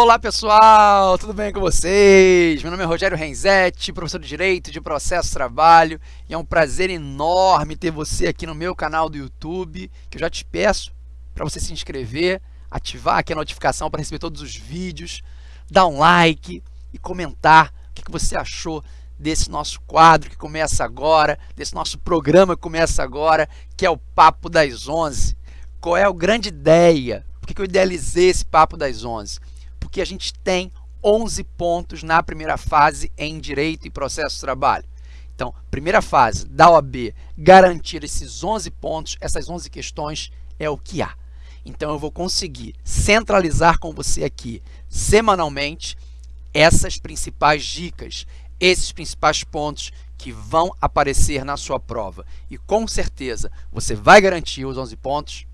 Olá pessoal, tudo bem com vocês? Meu nome é Rogério Renzetti, professor de Direito de Processo Trabalho e é um prazer enorme ter você aqui no meu canal do YouTube que eu já te peço para você se inscrever, ativar aqui a notificação para receber todos os vídeos, dar um like e comentar o que você achou desse nosso quadro que começa agora, desse nosso programa que começa agora, que é o Papo das 11. Qual é a grande ideia? Por que eu idealizei esse Papo das 11? Porque a gente tem 11 pontos na primeira fase em Direito e Processo de Trabalho. Então, primeira fase da OAB, garantir esses 11 pontos, essas 11 questões é o que há. Então, eu vou conseguir centralizar com você aqui, semanalmente, essas principais dicas, esses principais pontos que vão aparecer na sua prova. E, com certeza, você vai garantir os 11 pontos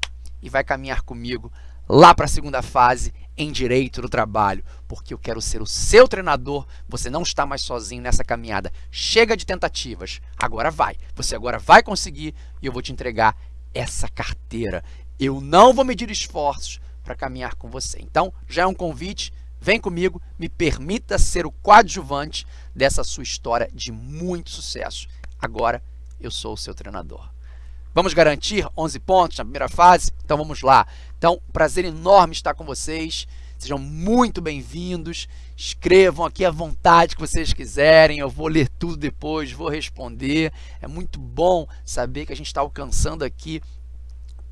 e vai caminhar comigo lá para a segunda fase em direito do trabalho, porque eu quero ser o seu treinador, você não está mais sozinho nessa caminhada. Chega de tentativas, agora vai. Você agora vai conseguir e eu vou te entregar essa carteira. Eu não vou medir esforços para caminhar com você. Então, já é um convite, vem comigo, me permita ser o coadjuvante dessa sua história de muito sucesso. Agora, eu sou o seu treinador. Vamos garantir 11 pontos na primeira fase? Então vamos lá. Então, prazer enorme estar com vocês. Sejam muito bem-vindos. Escrevam aqui à vontade que vocês quiserem. Eu vou ler tudo depois, vou responder. É muito bom saber que a gente está alcançando aqui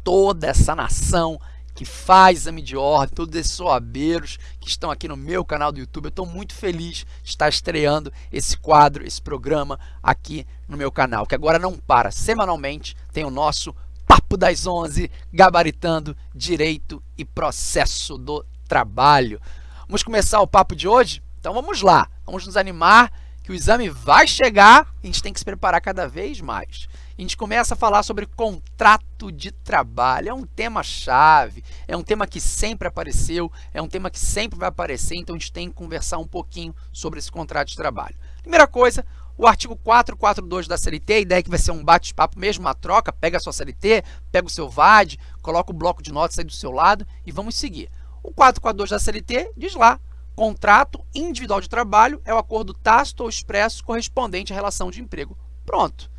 toda essa nação que faz exame de todos esses soabeiros que estão aqui no meu canal do YouTube. Eu estou muito feliz de estar estreando esse quadro, esse programa aqui no meu canal, que agora não para. Semanalmente tem o nosso Papo das 11, gabaritando direito e processo do trabalho. Vamos começar o papo de hoje? Então vamos lá, vamos nos animar que o exame vai chegar a gente tem que se preparar cada vez mais a gente começa a falar sobre contrato de trabalho. É um tema-chave, é um tema que sempre apareceu, é um tema que sempre vai aparecer, então a gente tem que conversar um pouquinho sobre esse contrato de trabalho. Primeira coisa, o artigo 442 da CLT, a ideia é que vai ser um bate-papo mesmo, uma troca, pega a sua CLT, pega o seu VAD, coloca o bloco de notas aí do seu lado e vamos seguir. O 442 da CLT diz lá, contrato individual de trabalho é o acordo tácito ou expresso correspondente à relação de emprego. Pronto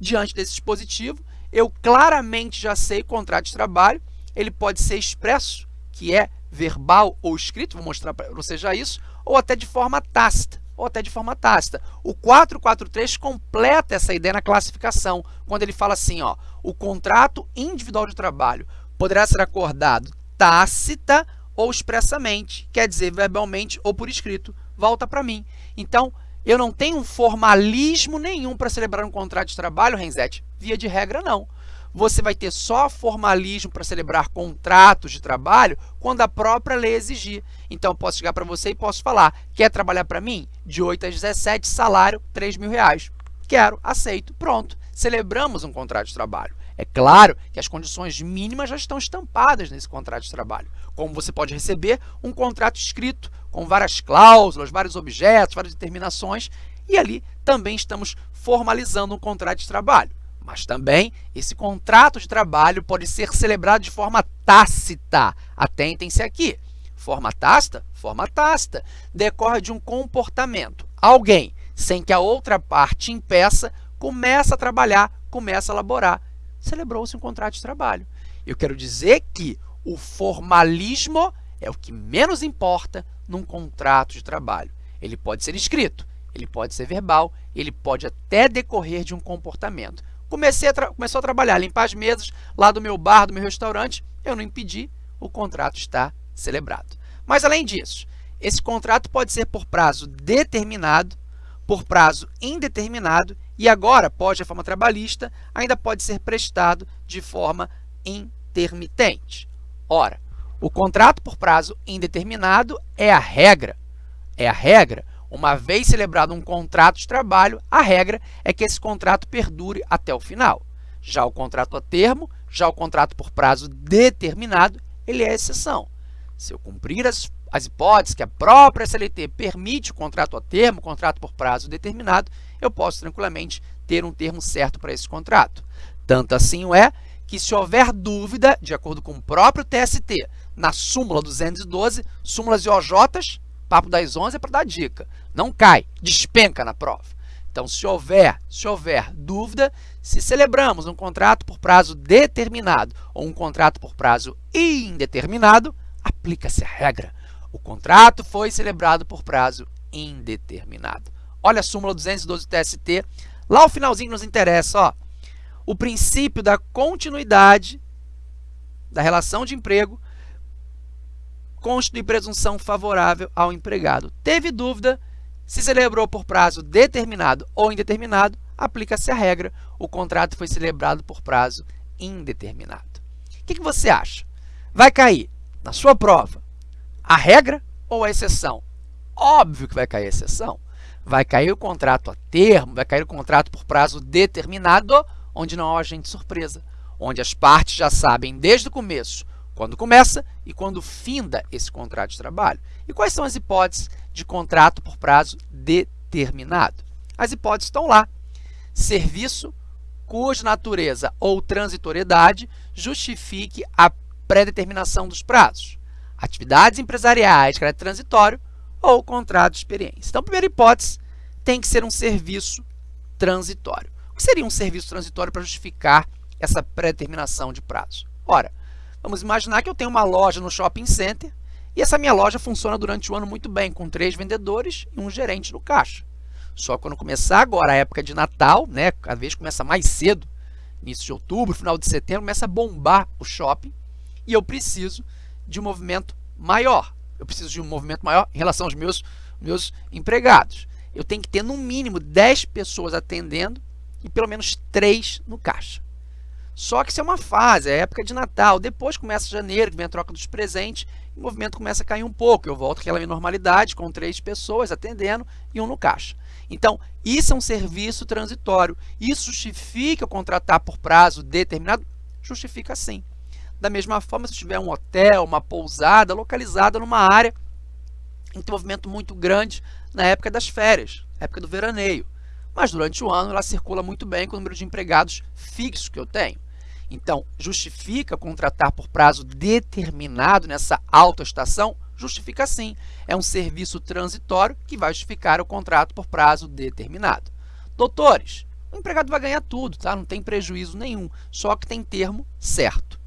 diante desse dispositivo, eu claramente já sei contrato de trabalho, ele pode ser expresso, que é verbal ou escrito, vou mostrar para você já isso, ou até de forma tácita, ou até de forma tácita. O 443 completa essa ideia na classificação, quando ele fala assim, ó, o contrato individual de trabalho poderá ser acordado tácita ou expressamente, quer dizer, verbalmente ou por escrito. Volta para mim. Então, eu não tenho formalismo nenhum para celebrar um contrato de trabalho, Renzete? Via de regra, não. Você vai ter só formalismo para celebrar contratos de trabalho quando a própria lei exigir. Então, posso chegar para você e posso falar, quer trabalhar para mim? De 8 às 17, salário, 3 mil reais. Quero, aceito, pronto. Celebramos um contrato de trabalho. É claro que as condições mínimas já estão estampadas nesse contrato de trabalho, como você pode receber um contrato escrito com várias cláusulas, vários objetos, várias determinações, e ali também estamos formalizando um contrato de trabalho. Mas também esse contrato de trabalho pode ser celebrado de forma tácita. Atentem-se aqui. Forma tácita? Forma tácita. Decorre de um comportamento. Alguém, sem que a outra parte impeça, começa a trabalhar, começa a elaborar celebrou-se um contrato de trabalho. Eu quero dizer que o formalismo é o que menos importa num contrato de trabalho. Ele pode ser escrito, ele pode ser verbal, ele pode até decorrer de um comportamento. Comecei a começou a trabalhar, limpar as mesas lá do meu bar, do meu restaurante, eu não impedi, o contrato está celebrado. Mas, além disso, esse contrato pode ser por prazo determinado, por prazo indeterminado e agora, pós-reforma trabalhista, ainda pode ser prestado de forma intermitente. Ora, o contrato por prazo indeterminado é a regra. É a regra. Uma vez celebrado um contrato de trabalho, a regra é que esse contrato perdure até o final. Já o contrato a termo, já o contrato por prazo determinado, ele é exceção. Se eu cumprir as, as hipóteses que a própria CLT permite o contrato a termo, contrato por prazo determinado, eu posso tranquilamente ter um termo certo para esse contrato. Tanto assim é que se houver dúvida, de acordo com o próprio TST, na súmula 212, súmulas e OJs, papo das 11 é para dar dica. Não cai, despenca na prova. Então, se houver, se houver dúvida, se celebramos um contrato por prazo determinado ou um contrato por prazo indeterminado, aplica-se a regra. O contrato foi celebrado por prazo indeterminado. Olha a súmula 212 do TST. Lá o finalzinho nos interessa, ó. O princípio da continuidade da relação de emprego constitui presunção favorável ao empregado. Teve dúvida, se celebrou por prazo determinado ou indeterminado, aplica-se a regra, o contrato foi celebrado por prazo indeterminado. O que, que você acha? Vai cair na sua prova a regra ou a exceção? Óbvio que vai cair a exceção. Vai cair o contrato a termo, vai cair o contrato por prazo determinado, onde não há agente surpresa, onde as partes já sabem desde o começo quando começa e quando finda esse contrato de trabalho. E quais são as hipóteses de contrato por prazo determinado? As hipóteses estão lá. Serviço cuja natureza ou transitoriedade justifique a pré-determinação dos prazos. Atividades empresariais, caráter transitório ou contrato de experiência. Então, a primeira hipótese tem que ser um serviço transitório. O que seria um serviço transitório para justificar essa pré-determinação de prazo? Ora, Vamos imaginar que eu tenho uma loja no shopping center e essa minha loja funciona durante o ano muito bem, com três vendedores e um gerente no caixa. Só quando começar agora a época de Natal, né, cada vez começa mais cedo, início de outubro, final de setembro, começa a bombar o shopping e eu preciso de um movimento maior. Eu preciso de um movimento maior em relação aos meus, meus empregados. Eu tenho que ter no mínimo 10 pessoas atendendo e pelo menos 3 no caixa. Só que isso é uma fase, é época de Natal. Depois começa janeiro, vem a troca dos presentes, o movimento começa a cair um pouco. Eu volto àquela normalidade, com três pessoas atendendo e um no caixa. Então, isso é um serviço transitório. Isso justifica contratar por prazo determinado? Justifica sim. Da mesma forma, se tiver um hotel, uma pousada localizada numa área em que movimento muito grande na época das férias, época do veraneio. Mas durante o ano ela circula muito bem com o número de empregados fixos que eu tenho. Então, justifica contratar por prazo determinado nessa autoestação? Justifica sim. É um serviço transitório que vai justificar o contrato por prazo determinado. Doutores, o empregado vai ganhar tudo, tá? não tem prejuízo nenhum, só que tem termo certo.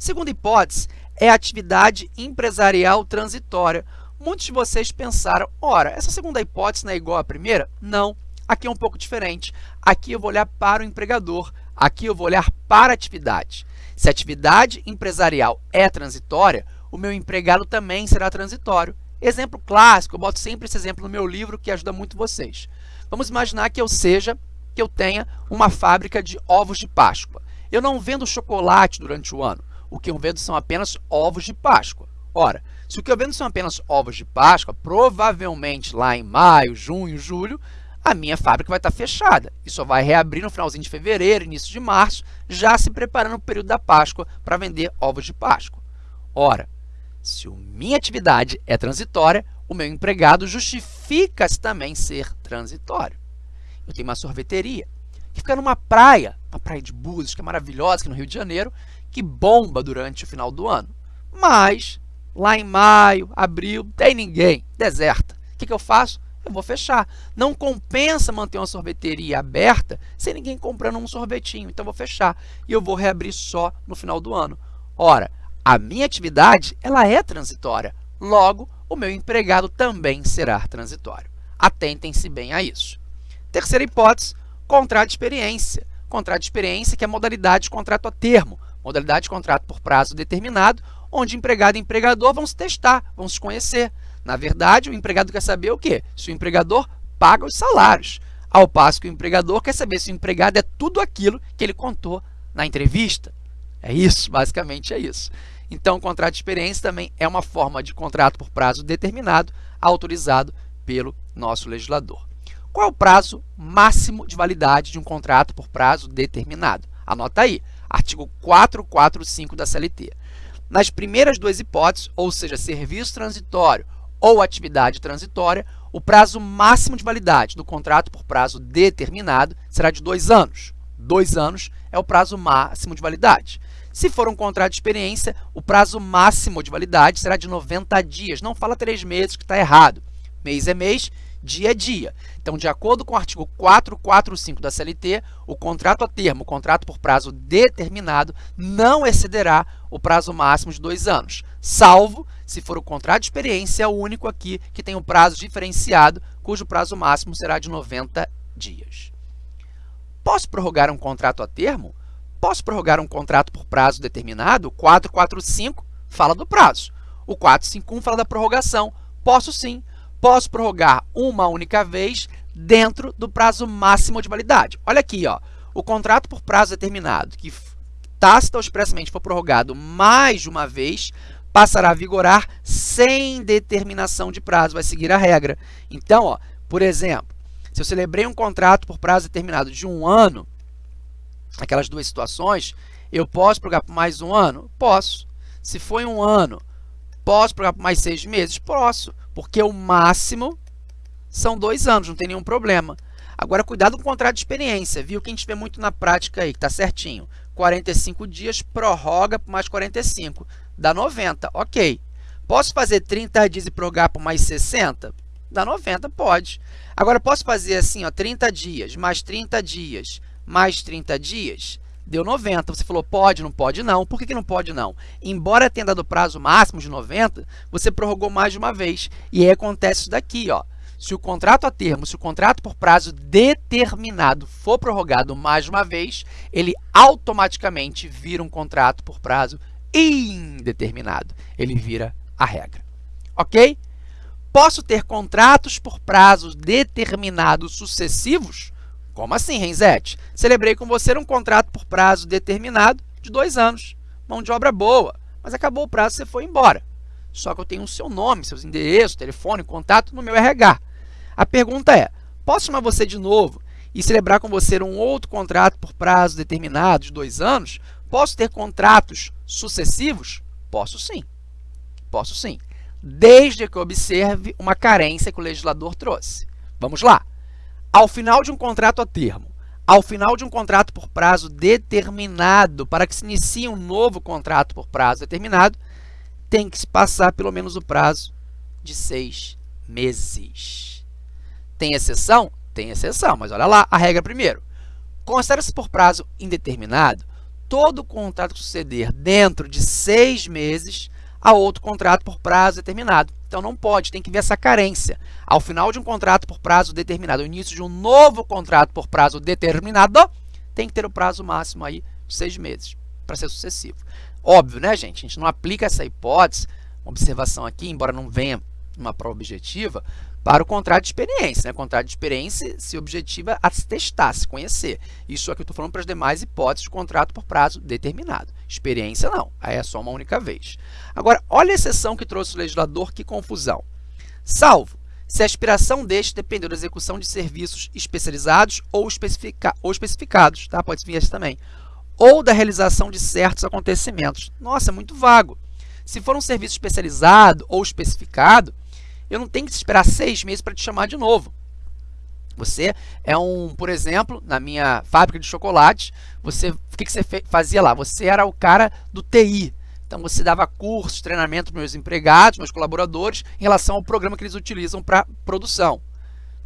Segunda hipótese é a atividade empresarial transitória. Muitos de vocês pensaram, ora, essa segunda hipótese não é igual à primeira? Não, aqui é um pouco diferente. Aqui eu vou olhar para o empregador, Aqui eu vou olhar para a atividade. Se a atividade empresarial é transitória, o meu empregado também será transitório. Exemplo clássico, eu boto sempre esse exemplo no meu livro que ajuda muito vocês. Vamos imaginar que eu seja, que eu tenha uma fábrica de ovos de Páscoa. Eu não vendo chocolate durante o ano. O que eu vendo são apenas ovos de Páscoa. Ora, se o que eu vendo são apenas ovos de Páscoa, provavelmente lá em maio, junho, julho, a minha fábrica vai estar fechada e só vai reabrir no finalzinho de fevereiro, início de março, já se preparando para o período da Páscoa para vender ovos de Páscoa. Ora, se a minha atividade é transitória, o meu empregado justifica-se também ser transitório. Eu tenho uma sorveteria que fica numa praia, uma praia de Búzios, que é maravilhosa aqui no Rio de Janeiro, que bomba durante o final do ano. Mas, lá em maio, abril, tem ninguém, deserta. O que, que eu faço? eu vou fechar. Não compensa manter uma sorveteria aberta sem ninguém comprando um sorvetinho, então eu vou fechar. E eu vou reabrir só no final do ano. Ora, a minha atividade ela é transitória, logo, o meu empregado também será transitório. Atentem-se bem a isso. Terceira hipótese, contrato de experiência. Contrato de experiência que é modalidade de contrato a termo, modalidade de contrato por prazo determinado, onde empregado e empregador vão se testar, vão se conhecer. Na verdade, o empregado quer saber o quê? Se o empregador paga os salários, ao passo que o empregador quer saber se o empregado é tudo aquilo que ele contou na entrevista. É isso, basicamente é isso. Então, o contrato de experiência também é uma forma de contrato por prazo determinado, autorizado pelo nosso legislador. Qual é o prazo máximo de validade de um contrato por prazo determinado? Anota aí, artigo 445 da CLT. Nas primeiras duas hipóteses, ou seja, serviço transitório ou atividade transitória, o prazo máximo de validade do contrato por prazo determinado será de dois anos. Dois anos é o prazo máximo de validade. Se for um contrato de experiência, o prazo máximo de validade será de 90 dias. Não fala três meses, que está errado. Mês é mês, dia é dia. Então, de acordo com o artigo 445 da CLT, o contrato a termo, o contrato por prazo determinado, não excederá o prazo máximo de dois anos, salvo se for o contrato de experiência único aqui que tem o um prazo diferenciado, cujo prazo máximo será de 90 dias. Posso prorrogar um contrato a termo? Posso prorrogar um contrato por prazo determinado? O 445 fala do prazo. O 451 fala da prorrogação. Posso sim. Posso prorrogar uma única vez dentro do prazo máximo de validade. Olha aqui, ó, o contrato por prazo determinado, que tácita ou expressamente for prorrogado mais de uma vez, passará a vigorar sem determinação de prazo, vai seguir a regra. Então, ó, por exemplo, se eu celebrei um contrato por prazo determinado de um ano, aquelas duas situações, eu posso prorrogar por mais um ano? Posso. Se foi um ano, posso prorrogar por mais seis meses? Posso, porque o máximo são dois anos, não tem nenhum problema. Agora, cuidado com o contrato de experiência, viu? Que a gente vê muito na prática aí, que está certinho. 45 dias, prorroga por mais 45, dá 90, ok. Posso fazer 30 dias e prorrogar por mais 60? Dá 90, pode. Agora, posso fazer assim, ó, 30 dias, mais 30 dias, mais 30 dias, deu 90. Você falou, pode, não pode? Não. Por que, que não pode? Não. Embora tenha dado prazo máximo de 90, você prorrogou mais de uma vez. E aí acontece isso daqui, ó. Se o contrato a termo, se o contrato por prazo determinado for prorrogado mais uma vez, ele automaticamente vira um contrato por prazo indeterminado. Ele vira a regra. Ok? Posso ter contratos por prazos determinados sucessivos? Como assim, Renzete? Celebrei com você um contrato por prazo determinado de dois anos. Mão de obra boa, mas acabou o prazo e você foi embora. Só que eu tenho o seu nome, seus endereços, telefone, contato no meu RH. A pergunta é, posso chamar você de novo e celebrar com você um outro contrato por prazo determinado de dois anos? Posso ter contratos sucessivos? Posso sim. Posso sim. Desde que observe uma carência que o legislador trouxe. Vamos lá. Ao final de um contrato a termo, ao final de um contrato por prazo determinado, para que se inicie um novo contrato por prazo determinado, tem que se passar pelo menos o prazo de seis meses. Tem exceção? Tem exceção, mas olha lá a regra primeiro. Considera-se por prazo indeterminado todo contrato que suceder dentro de seis meses a outro contrato por prazo determinado. Então, não pode, tem que ver essa carência. Ao final de um contrato por prazo determinado, o início de um novo contrato por prazo determinado, tem que ter o prazo máximo aí de seis meses para ser sucessivo. Óbvio, né, gente? A gente não aplica essa hipótese, uma observação aqui, embora não venha uma prova objetiva, para o contrato de experiência. Né? O contrato de experiência se objetiva a se testar, se conhecer. Isso aqui eu estou falando para as demais hipóteses de contrato por prazo determinado. Experiência não, aí é só uma única vez. Agora, olha a exceção que trouxe o legislador, que confusão. Salvo se a aspiração deste dependeu da execução de serviços especializados ou, especifica ou especificados, tá? pode vir esse também, ou da realização de certos acontecimentos. Nossa, é muito vago. Se for um serviço especializado ou especificado, eu não tenho que esperar seis meses para te chamar de novo. Você é um, por exemplo, na minha fábrica de chocolate, você, o que, que você fazia lá? Você era o cara do TI. Então, você dava cursos, treinamento para meus empregados, meus colaboradores, em relação ao programa que eles utilizam para produção.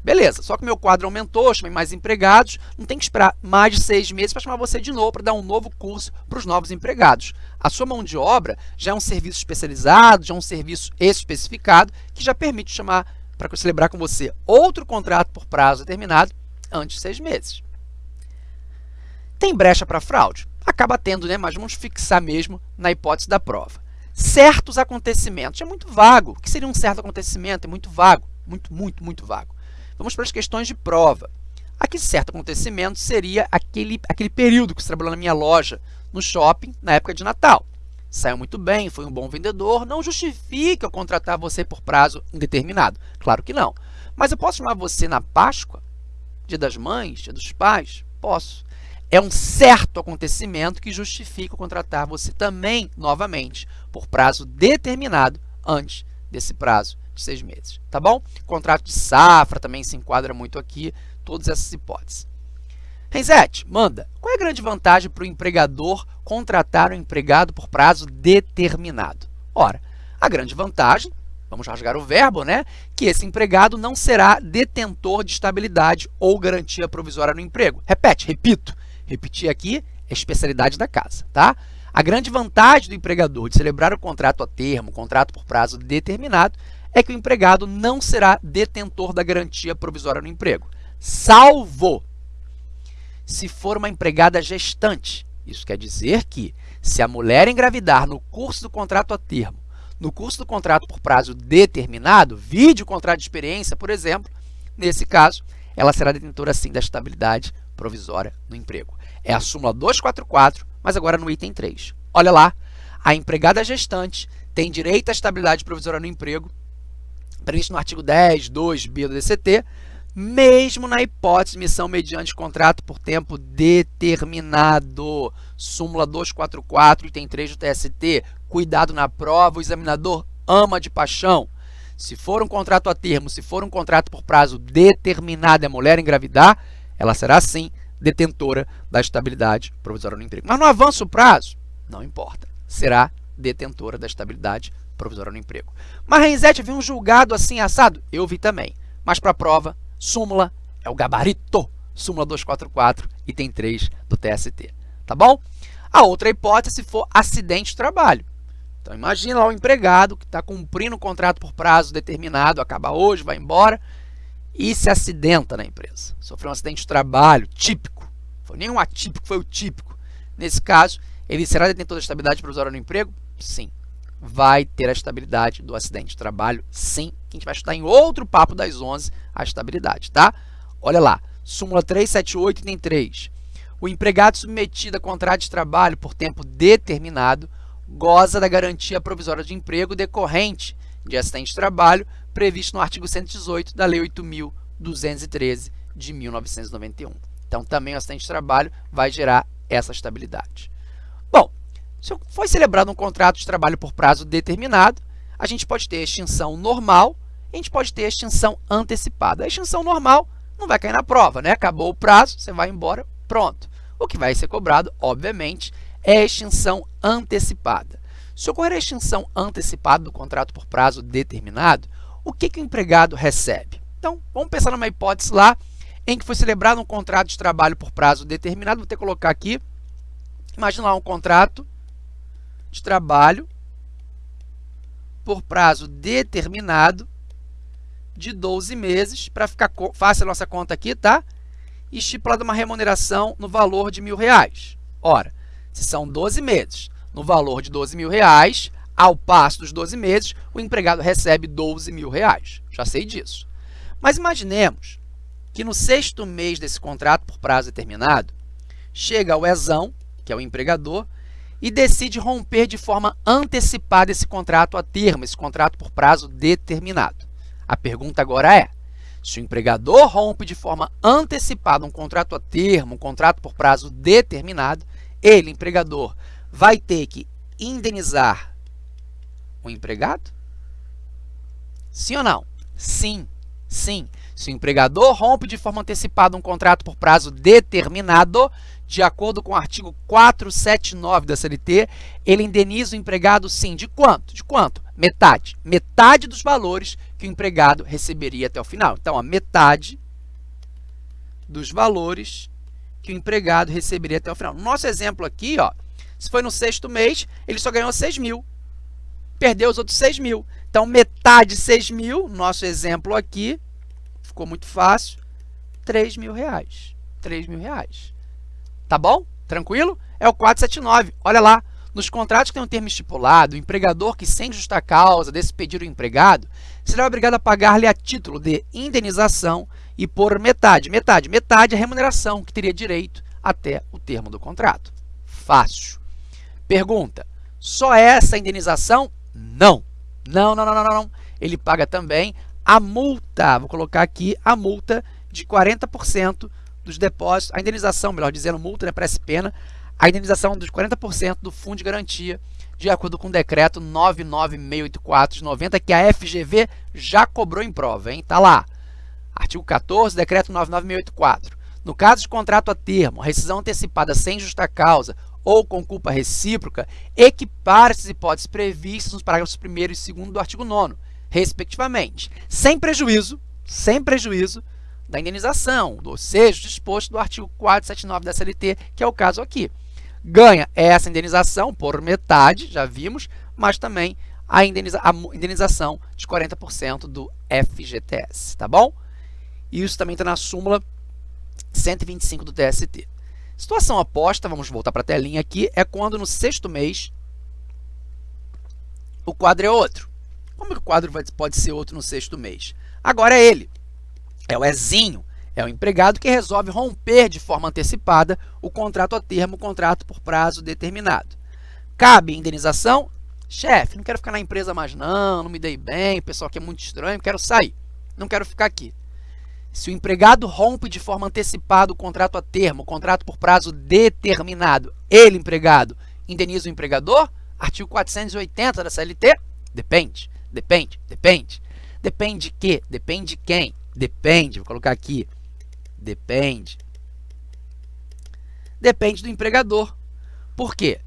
Beleza, só que meu quadro aumentou, chamei mais empregados, não tem que esperar mais de seis meses para chamar você de novo, para dar um novo curso para os novos empregados. A sua mão de obra já é um serviço especializado, já é um serviço especificado, que já permite chamar para celebrar com você outro contrato por prazo determinado antes de seis meses. Tem brecha para fraude? Acaba tendo, né? mas vamos fixar mesmo na hipótese da prova. Certos acontecimentos, é muito vago. O que seria um certo acontecimento? É muito vago, muito, muito, muito vago. Vamos para as questões de prova. Aqui, certo acontecimento seria aquele, aquele período que você trabalhou na minha loja, no shopping, na época de Natal. Saiu muito bem, foi um bom vendedor, não justifica eu contratar você por prazo indeterminado. Claro que não. Mas eu posso chamar você na Páscoa, dia das mães, dia dos pais? Posso. É um certo acontecimento que justifica eu contratar você também, novamente, por prazo determinado antes desse prazo de seis meses, tá bom? Contrato de safra também se enquadra muito aqui, todas essas hipóteses. Renzete, manda. Qual é a grande vantagem para o empregador contratar um empregado por prazo determinado? Ora, a grande vantagem, vamos rasgar o verbo, né? Que esse empregado não será detentor de estabilidade ou garantia provisória no emprego. Repete, repito. Repetir aqui é especialidade da casa, tá? A grande vantagem do empregador de celebrar o contrato a termo, contrato por prazo determinado, é que o empregado não será detentor da garantia provisória no emprego, salvo se for uma empregada gestante. Isso quer dizer que, se a mulher engravidar no curso do contrato a termo, no curso do contrato por prazo determinado, vídeo contrato de experiência, por exemplo, nesse caso, ela será detentora sim da estabilidade provisória no emprego. É a súmula 244, mas agora no item 3. Olha lá, a empregada gestante tem direito à estabilidade provisória no emprego previsto no artigo 10, 2b do DCT, mesmo na hipótese de missão mediante contrato por tempo determinado. Súmula 244, item 3 do TST. Cuidado na prova, o examinador ama de paixão. Se for um contrato a termo, se for um contrato por prazo determinado e a mulher engravidar, ela será sim detentora da estabilidade provisória no emprego. Mas no avanço prazo, não importa, será detentora da estabilidade provisória no emprego. Mas Renzete viu um julgado assim assado? Eu vi também. Mas para a prova, súmula é o gabarito. Súmula 244, item 3 do TST. Tá bom? A outra hipótese for acidente de trabalho. Então, imagina lá o empregado que está cumprindo o contrato por prazo determinado, acaba hoje, vai embora e se acidenta na empresa. Sofreu um acidente de trabalho típico. Foi nenhum atípico, foi o típico. Nesse caso, ele será detentor da estabilidade provisória no emprego? Sim vai ter a estabilidade do acidente de trabalho, sim, que a gente vai estudar em outro papo das 11, a estabilidade, tá? Olha lá, súmula 378, item 3. O empregado submetido a contrato de trabalho por tempo determinado goza da garantia provisória de emprego decorrente de acidente de trabalho previsto no artigo 118 da Lei 8.213 de 1991. Então, também o acidente de trabalho vai gerar essa estabilidade. Bom, se foi celebrado um contrato de trabalho por prazo determinado, a gente pode ter extinção normal a gente pode ter extinção antecipada. A extinção normal não vai cair na prova, né? Acabou o prazo, você vai embora, pronto. O que vai ser cobrado, obviamente, é a extinção antecipada. Se ocorrer a extinção antecipada do contrato por prazo determinado, o que, que o empregado recebe? Então, vamos pensar numa hipótese lá em que foi celebrado um contrato de trabalho por prazo determinado. Vou ter que colocar aqui, imagina lá um contrato de trabalho por prazo determinado de 12 meses, para ficar fácil a nossa conta aqui, tá? Estipulada uma remuneração no valor de mil reais. Ora, se são 12 meses, no valor de 12 mil reais, ao passo dos 12 meses, o empregado recebe 12 mil reais. Já sei disso. Mas imaginemos que no sexto mês desse contrato por prazo determinado, chega o ESão, que é o empregador, e decide romper de forma antecipada esse contrato a termo, esse contrato por prazo determinado. A pergunta agora é, se o empregador rompe de forma antecipada um contrato a termo, um contrato por prazo determinado, ele, empregador, vai ter que indenizar o empregado? Sim ou não? Sim, sim. Se o empregador rompe de forma antecipada um contrato por prazo determinado, de acordo com o artigo 479 da CLT, ele indeniza o empregado, sim, de quanto? De quanto? Metade. Metade dos valores que o empregado receberia até o final. Então, a metade dos valores que o empregado receberia até o final. No nosso exemplo aqui, ó, se foi no sexto mês, ele só ganhou 6 mil. Perdeu os outros 6 mil. Então, metade de 6 mil, nosso exemplo aqui, ficou muito fácil, 3 mil reais. 3 mil reais. Tá bom? Tranquilo? É o 479. Olha lá. Nos contratos que tem um termo estipulado, o empregador que, sem justa causa, despedir o empregado, será obrigado a pagar-lhe a título de indenização e por metade, metade, metade a remuneração que teria direito até o termo do contrato. Fácil. Pergunta, só essa indenização? Não. Não, não, não, não, não. Ele paga também a multa, vou colocar aqui a multa de 40% dos depósitos, a indenização, melhor dizendo, multa, né, parece pena, a indenização dos 40% do fundo de garantia, de acordo com o decreto 99684 de 90, que a FGV já cobrou em prova, hein? Tá lá. Artigo 14, decreto 99684. No caso de contrato a termo, rescisão antecipada sem justa causa ou com culpa recíproca, equipara essas hipóteses previstas nos parágrafos 1 e 2 do artigo 9 respectivamente, sem prejuízo, sem prejuízo da indenização, ou seja, disposto do artigo 479 da CLT, que é o caso aqui. Ganha essa indenização por metade, já vimos, mas também a, indeniza a indenização de 40% do FGTS, tá bom? Isso também está na súmula 125 do TST. Situação oposta, vamos voltar para a telinha aqui, é quando no sexto mês o quadro é outro. Como que o quadro pode ser outro no sexto mês? Agora é ele, é o Ezinho, é o empregado que resolve romper de forma antecipada o contrato a termo, o contrato por prazo determinado. Cabe indenização? Chefe, não quero ficar na empresa mais não, não me dei bem, o pessoal aqui é muito estranho, quero sair, não quero ficar aqui. Se o empregado rompe de forma antecipada o contrato a termo, o contrato por prazo determinado, ele, empregado, indeniza o empregador? Artigo 480 da CLT? Depende. Depende, depende. Depende de quê? Depende de quem? Depende, vou colocar aqui. Depende. Depende do empregador. Por quê?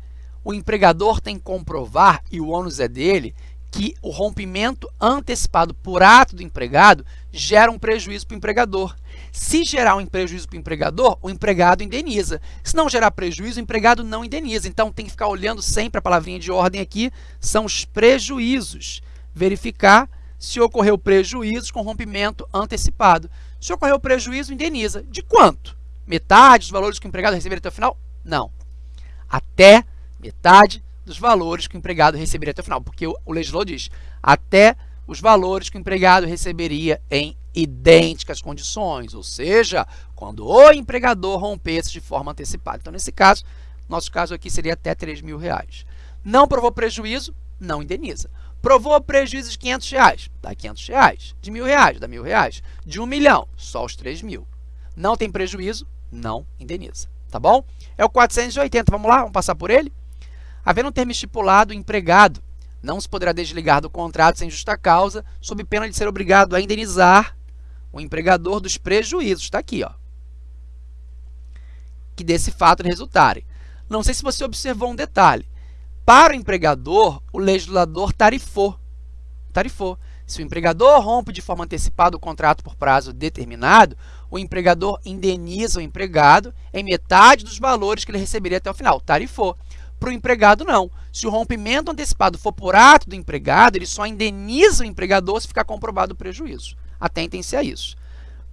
O empregador tem que comprovar, e o ônus é dele, que o rompimento antecipado por ato do empregado gera um prejuízo para o empregador. Se gerar um prejuízo para o empregador, o empregado indeniza. Se não gerar prejuízo, o empregado não indeniza. Então, tem que ficar olhando sempre a palavrinha de ordem aqui, são os prejuízos verificar se ocorreu prejuízo com rompimento antecipado. Se ocorreu prejuízo, indeniza. De quanto? Metade dos valores que o empregado receberia até o final? Não. Até metade dos valores que o empregado receberia até o final, porque o legislador diz até os valores que o empregado receberia em idênticas condições, ou seja, quando o empregador rompesse de forma antecipada. Então, nesse caso, nosso caso aqui seria até 3 mil reais. Não provou prejuízo, não indeniza. Provou prejuízo de 500 reais, dá 500 reais. De mil reais, dá mil reais. De um milhão, só os 3 mil. Não tem prejuízo, não indeniza. Tá bom? É o 480, vamos lá, vamos passar por ele? Havendo um termo estipulado, empregado não se poderá desligar do contrato sem justa causa, sob pena de ser obrigado a indenizar o empregador dos prejuízos. Está aqui, ó. Que desse fato resultarem. Não sei se você observou um detalhe. Para o empregador, o legislador tarifou. Tarifou. Se o empregador rompe de forma antecipada o contrato por prazo determinado, o empregador indeniza o empregado em metade dos valores que ele receberia até o final. Tarifou. Para o empregado, não. Se o rompimento antecipado for por ato do empregado, ele só indeniza o empregador se ficar comprovado o prejuízo. Atentem-se a isso.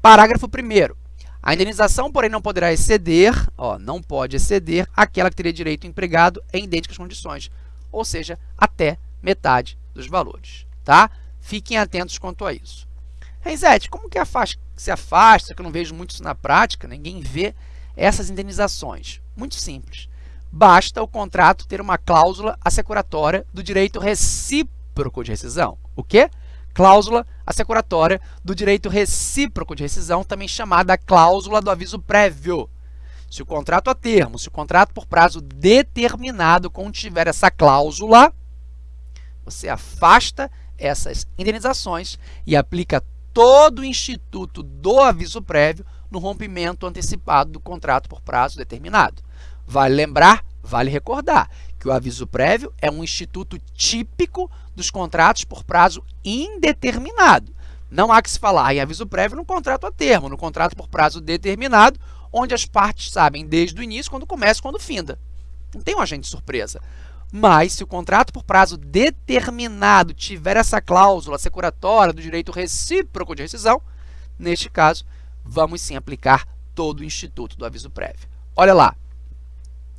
Parágrafo 1 a indenização, porém, não poderá exceder, ó, não pode exceder aquela que teria direito o empregado em idênticas condições, ou seja, até metade dos valores, tá? Fiquem atentos quanto a isso. Renzete, como que se afasta, que eu não vejo muito isso na prática, ninguém vê essas indenizações? Muito simples. Basta o contrato ter uma cláusula assecuratória do direito recíproco de rescisão. O quê? Cláusula assecuratória do direito recíproco de rescisão, também chamada cláusula do aviso prévio. Se o contrato a termo, se o contrato por prazo determinado contiver essa cláusula, você afasta essas indenizações e aplica todo o instituto do aviso prévio no rompimento antecipado do contrato por prazo determinado. Vale lembrar, vale recordar que o aviso prévio é um instituto típico dos contratos por prazo indeterminado. Não há que se falar em aviso prévio no contrato a termo, no contrato por prazo determinado, onde as partes sabem desde o início quando começa e quando finda. Não tem um agente surpresa. Mas, se o contrato por prazo determinado tiver essa cláusula securatória do direito recíproco de rescisão, neste caso, vamos sim aplicar todo o instituto do aviso prévio. Olha lá,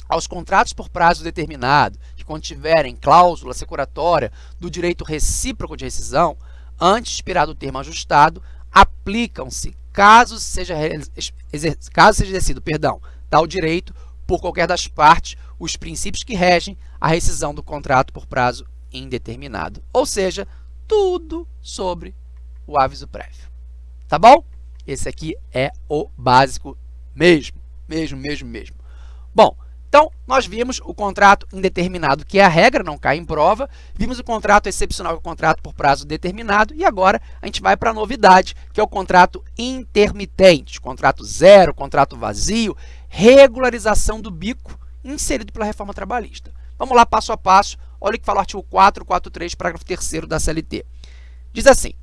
aos contratos por prazo determinado, que contiverem cláusula securatória do direito recíproco de rescisão, antes de expirado o termo ajustado, aplicam-se, caso seja, caso seja exercido perdão, tal direito por qualquer das partes, os princípios que regem a rescisão do contrato por prazo indeterminado. Ou seja, tudo sobre o aviso prévio. Tá bom? Esse aqui é o básico mesmo, mesmo, mesmo, mesmo. Bom, Então, nós vimos o contrato indeterminado, que é a regra, não cai em prova, vimos o contrato excepcional, que é o contrato por prazo determinado, e agora a gente vai para a novidade, que é o contrato intermitente, contrato zero, contrato vazio, regularização do bico, inserido pela reforma trabalhista. Vamos lá, passo a passo, olha o que fala o artigo 443, parágrafo 3 da CLT. Diz assim,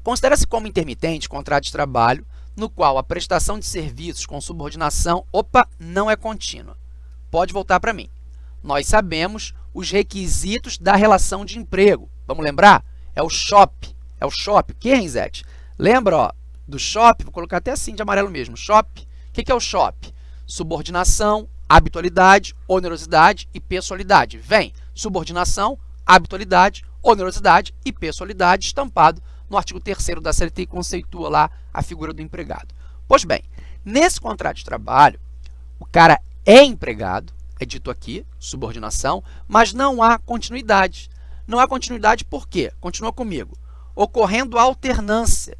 considera-se como intermitente contrato de trabalho no qual a prestação de serviços com subordinação, opa, não é contínua. Pode voltar para mim. Nós sabemos os requisitos da relação de emprego. Vamos lembrar? É o SHOP. É o SHOP. O que, Renzete? Lembra ó, do SHOP? Vou colocar até assim de amarelo mesmo. SHOP. O que, que é o SHOP? Subordinação, habitualidade, onerosidade e pessoalidade. Vem subordinação, habitualidade, onerosidade e pessoalidade estampado no artigo 3 da CLT conceitua lá a figura do empregado. Pois bem, nesse contrato de trabalho, o cara é empregado, é dito aqui, subordinação, mas não há continuidade. Não há continuidade por quê? Continua comigo. Ocorrendo alternância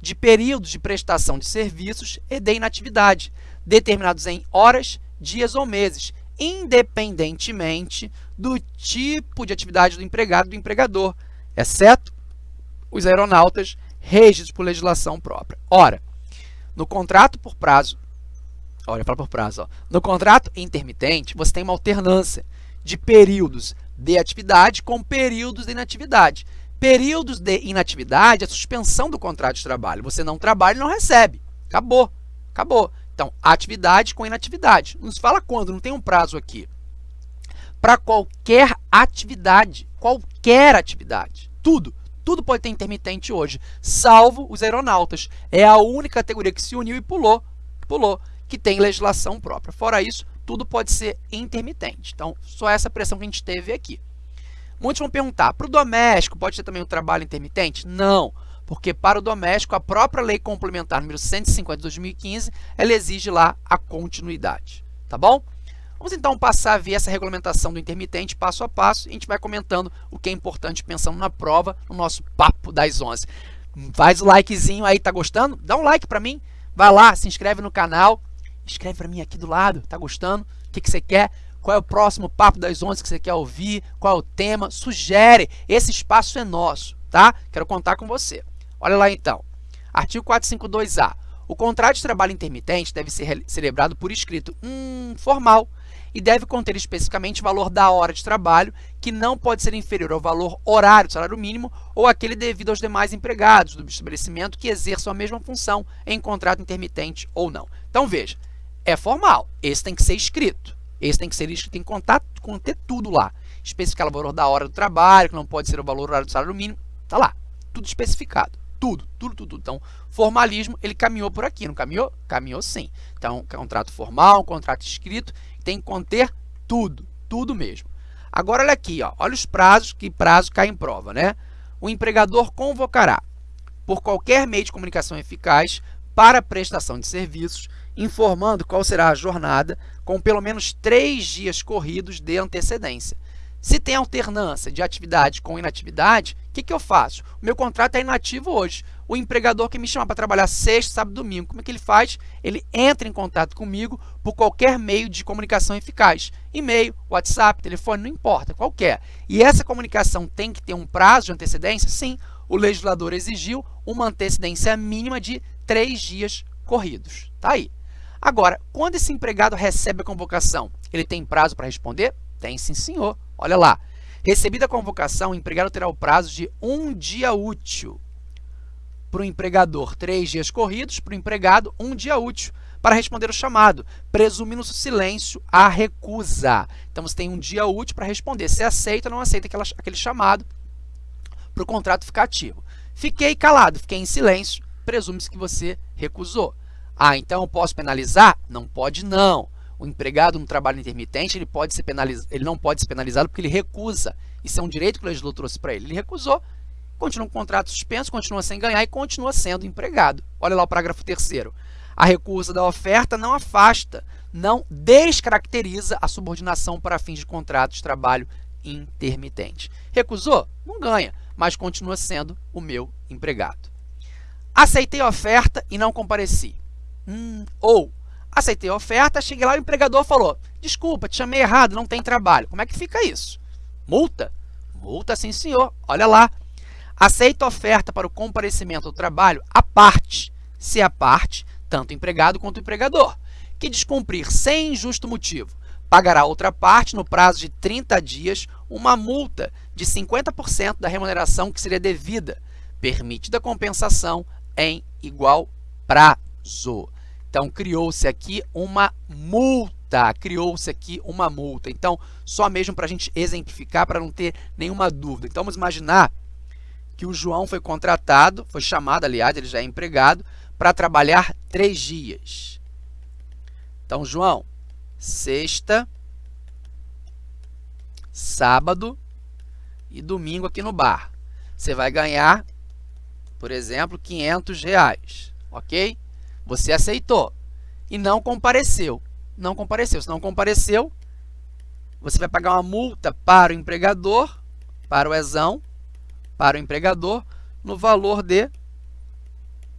de períodos de prestação de serviços e de inatividade, determinados em horas, dias ou meses, independentemente do tipo de atividade do empregado do empregador, exceto os aeronautas regidos por legislação própria. Ora, no contrato por prazo, olha, fala por prazo, ó, no contrato intermitente, você tem uma alternância de períodos de atividade com períodos de inatividade. Períodos de inatividade é a suspensão do contrato de trabalho. Você não trabalha e não recebe. Acabou. Acabou. Então, atividade com inatividade. Nos fala quando, não tem um prazo aqui. Para qualquer atividade, qualquer atividade, tudo. Tudo pode ter intermitente hoje, salvo os aeronautas. É a única categoria que se uniu e pulou, pulou, que tem legislação própria. Fora isso, tudo pode ser intermitente. Então, só essa pressão que a gente teve aqui. Muitos vão perguntar, para o doméstico pode ter também um trabalho intermitente? Não, porque para o doméstico, a própria lei complementar número 150 de 2015, ela exige lá a continuidade, tá bom? Vamos então passar a ver essa regulamentação do intermitente passo a passo e a gente vai comentando o que é importante pensando na prova, no nosso papo das 11. Faz o likezinho aí, tá gostando? Dá um like para mim, vai lá, se inscreve no canal, escreve para mim aqui do lado, tá gostando? O que, que você quer? Qual é o próximo papo das 11 que você quer ouvir? Qual é o tema? Sugere, esse espaço é nosso, tá? Quero contar com você. Olha lá então, artigo 452A. O contrato de trabalho intermitente deve ser celebrado por escrito hum, formal, e deve conter especificamente o valor da hora de trabalho, que não pode ser inferior ao valor horário do salário mínimo ou aquele devido aos demais empregados do estabelecimento que exerçam a mesma função em contrato intermitente ou não. Então, veja, é formal, esse tem que ser escrito. Esse tem que ser escrito, tem que contar, conter tudo lá. Especificar o valor da hora do trabalho, que não pode ser o valor horário do salário mínimo, tá lá, tudo especificado. Tudo, tudo, tudo, tudo. Então, formalismo, ele caminhou por aqui, não caminhou? Caminhou sim. Então, contrato formal, contrato escrito, tem que conter tudo, tudo mesmo. Agora, olha aqui, ó, olha os prazos, que prazo cai em prova, né? O empregador convocará, por qualquer meio de comunicação eficaz, para prestação de serviços, informando qual será a jornada, com pelo menos três dias corridos de antecedência. Se tem alternância de atividade com inatividade, o que, que eu faço? O meu contrato é inativo hoje. O empregador que me chama para trabalhar sexta, sábado domingo, como é que ele faz? Ele entra em contato comigo por qualquer meio de comunicação eficaz. E-mail, WhatsApp, telefone, não importa, qualquer. E essa comunicação tem que ter um prazo de antecedência? Sim, o legislador exigiu uma antecedência mínima de três dias corridos. Tá aí. Agora, quando esse empregado recebe a convocação, ele tem prazo para responder? Tem sim, senhor. Olha lá. Recebida a convocação, o empregado terá o prazo de um dia útil. Para o empregador, três dias corridos. Para o empregado, um dia útil para responder o chamado, presumindo silêncio a recusa. Então, você tem um dia útil para responder se aceita ou não aceita aquela, aquele chamado para o contrato ficar ativo. Fiquei calado, fiquei em silêncio, presume-se que você recusou. Ah, então eu posso penalizar? Não pode não o empregado no trabalho intermitente ele, pode ser ele não pode ser penalizado porque ele recusa. Isso é um direito que o legislador trouxe para ele. Ele recusou, continua com o contrato suspenso, continua sem ganhar e continua sendo empregado. Olha lá o parágrafo 3 A recusa da oferta não afasta, não descaracteriza a subordinação para fins de contrato de trabalho intermitente. Recusou? Não ganha, mas continua sendo o meu empregado. Aceitei a oferta e não compareci. Hum, ou aceitei a oferta, cheguei lá, o empregador falou, desculpa, te chamei errado, não tem trabalho. Como é que fica isso? Multa? Multa sim, senhor. Olha lá. Aceita a oferta para o comparecimento do trabalho a parte, se a parte, tanto empregado quanto empregador, que descumprir sem justo motivo, pagará outra parte no prazo de 30 dias uma multa de 50% da remuneração que seria devida, permitida compensação em igual prazo. Então, criou-se aqui uma multa, criou-se aqui uma multa. Então, só mesmo para a gente exemplificar, para não ter nenhuma dúvida. Então, vamos imaginar que o João foi contratado, foi chamado, aliás, ele já é empregado, para trabalhar três dias. Então, João, sexta, sábado e domingo aqui no bar. Você vai ganhar, por exemplo, 500 reais, ok? Você aceitou e não compareceu. Não compareceu. Se não compareceu, você vai pagar uma multa para o empregador, para o ESão, para o empregador, no valor de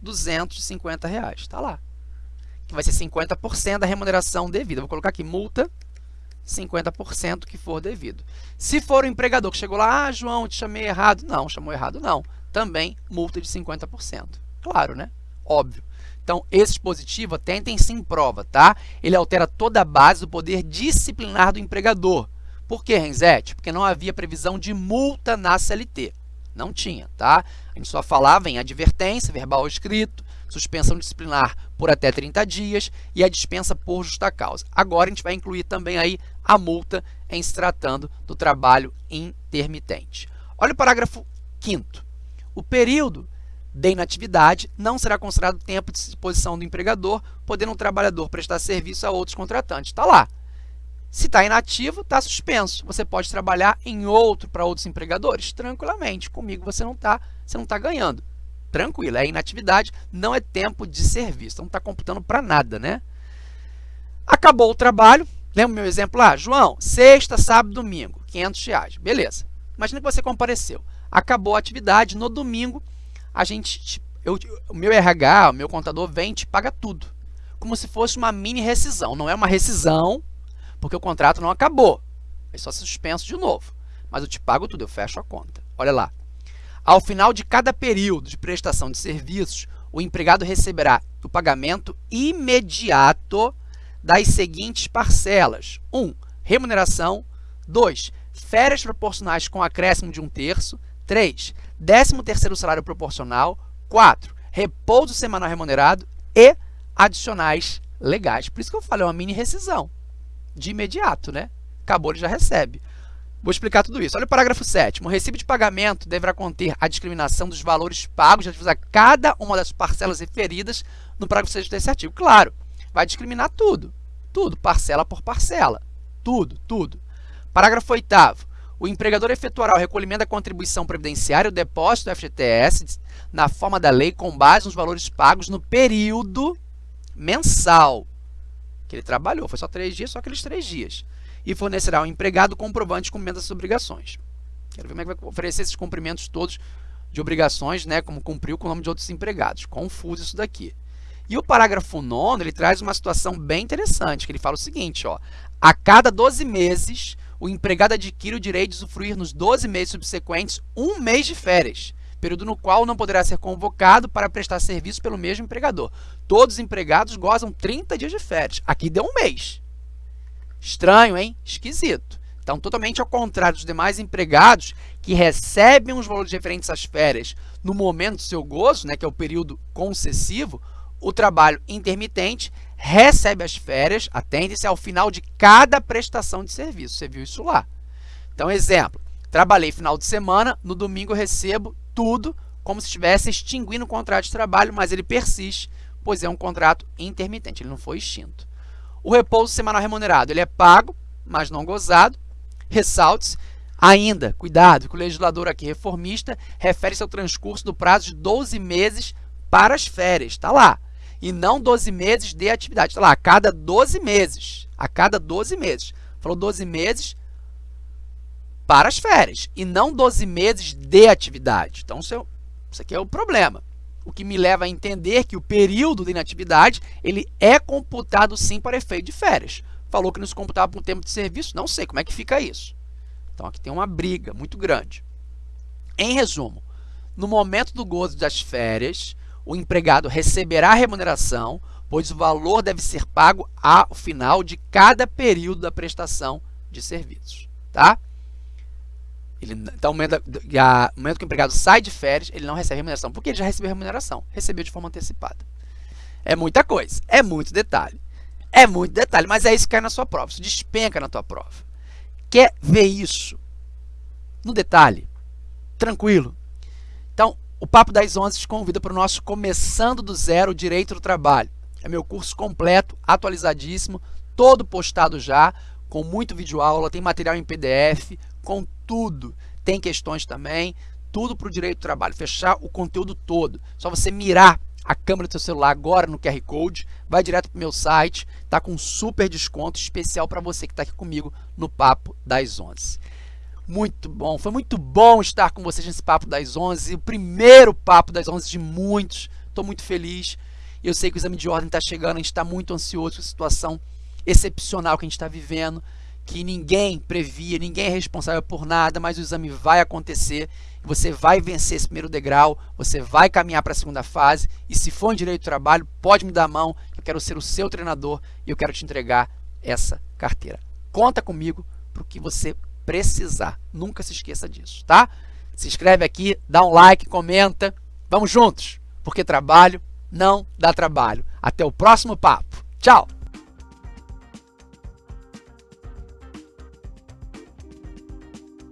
250 reais. Está lá. Que vai ser 50% da remuneração devida. Vou colocar aqui multa 50% que for devido. Se for o empregador que chegou lá, ah, João, te chamei errado. Não, chamou errado não. Também multa de 50%. Claro, né? Óbvio. Então, esse dispositivo, atentem se em prova, tá? Ele altera toda a base do poder disciplinar do empregador. Por que, Renzete? Porque não havia previsão de multa na CLT. Não tinha, tá? A gente só falava em advertência, verbal ou escrito, suspensão disciplinar por até 30 dias e a dispensa por justa causa. Agora, a gente vai incluir também aí a multa em se tratando do trabalho intermitente. Olha o parágrafo 5 O período de inatividade não será considerado tempo de disposição do empregador, podendo o trabalhador prestar serviço a outros contratantes. Está lá. Se está inativo, está suspenso. Você pode trabalhar em outro para outros empregadores tranquilamente. Comigo você não está tá ganhando. Tranquilo, é inatividade, não é tempo de serviço. Então, não está computando para nada, né? Acabou o trabalho. Lembra o meu exemplo lá? João, sexta, sábado, domingo, 500 reais. Beleza. Imagina que você compareceu. Acabou a atividade. No domingo, a gente, eu, o meu RH, o meu contador vem e te paga tudo. Como se fosse uma mini rescisão. Não é uma rescisão, porque o contrato não acabou. É só suspenso de novo. Mas eu te pago tudo, eu fecho a conta. Olha lá. Ao final de cada período de prestação de serviços, o empregado receberá o pagamento imediato das seguintes parcelas. 1. Um, remuneração. 2. Férias proporcionais com acréscimo de um terço. 3. 13º salário proporcional, 4. Repouso semanal remunerado e adicionais legais. Por isso que eu falei, é uma mini rescisão. De imediato, né? Acabou, ele já recebe. Vou explicar tudo isso. Olha o parágrafo 7 O recibo de pagamento deverá conter a discriminação dos valores pagos relativos a cada uma das parcelas referidas no parágrafo 6 desse artigo. Claro, vai discriminar tudo. Tudo, parcela por parcela. Tudo, tudo. Parágrafo 8 o empregador efetuará o recolhimento da contribuição previdenciária, o depósito do FGTS, na forma da lei, com base nos valores pagos no período mensal que ele trabalhou. Foi só três dias, só aqueles três dias. E fornecerá ao empregado comprovante de cumprimento das obrigações. Quero ver como é que vai oferecer esses cumprimentos todos de obrigações, né, como cumpriu com o nome de outros empregados. Confuso isso daqui. E o parágrafo 9 ele traz uma situação bem interessante, que ele fala o seguinte, ó, a cada 12 meses, o empregado adquire o direito de usufruir nos 12 meses subsequentes um mês de férias, período no qual não poderá ser convocado para prestar serviço pelo mesmo empregador. Todos os empregados gozam 30 dias de férias. Aqui deu um mês. Estranho, hein? Esquisito. Então, totalmente ao contrário dos demais empregados que recebem os valores referentes às férias no momento do seu gozo, né, que é o período concessivo, o trabalho intermitente recebe as férias, atende-se ao final de cada prestação de serviço. Você viu isso lá. Então, exemplo, trabalhei final de semana, no domingo recebo tudo como se estivesse extinguindo o contrato de trabalho, mas ele persiste, pois é um contrato intermitente, ele não foi extinto. O repouso semanal remunerado, ele é pago, mas não gozado. Ressalte-se, ainda, cuidado, que o legislador aqui reformista refere-se ao transcurso do prazo de 12 meses para as férias, está lá e não 12 meses de atividade. Está lá, a cada 12 meses. A cada 12 meses. Falou 12 meses para as férias e não 12 meses de atividade. Então, isso, é, isso aqui é o problema. o que me leva a entender que o período de inatividade ele é computado sim para efeito de férias. Falou que não se computava por tempo de serviço, não sei como é que fica isso. Então aqui tem uma briga muito grande. Em resumo, no momento do gozo das férias, o empregado receberá remuneração, pois o valor deve ser pago ao final de cada período da prestação de serviços. Tá? Ele, então, no momento, momento que o empregado sai de férias, ele não recebe remuneração, porque ele já recebeu remuneração, recebeu de forma antecipada. É muita coisa, é muito detalhe. É muito detalhe, mas é isso que cai na sua prova, isso despenca na tua prova. Quer ver isso no detalhe? Tranquilo. O Papo das Onze te convida para o nosso Começando do Zero Direito do Trabalho. É meu curso completo, atualizadíssimo, todo postado já, com muito vídeo aula, tem material em PDF, com tudo. Tem questões também, tudo para o direito do trabalho, fechar o conteúdo todo. Só você mirar a câmera do seu celular agora no QR Code, vai direto para o meu site, tá com super desconto especial para você que está aqui comigo no Papo das 11. Muito bom, foi muito bom estar com vocês nesse Papo das 11, o primeiro Papo das 11 de muitos, estou muito feliz. Eu sei que o exame de ordem está chegando, a gente está muito ansioso com a situação excepcional que a gente está vivendo que ninguém previa, ninguém é responsável por nada, mas o exame vai acontecer, você vai vencer esse primeiro degrau, você vai caminhar para a segunda fase, e se for em direito do trabalho, pode me dar a mão, eu quero ser o seu treinador e eu quero te entregar essa carteira. Conta comigo para o que você precisar, nunca se esqueça disso, tá? Se inscreve aqui, dá um like, comenta, vamos juntos, porque trabalho não dá trabalho. Até o próximo papo. Tchau!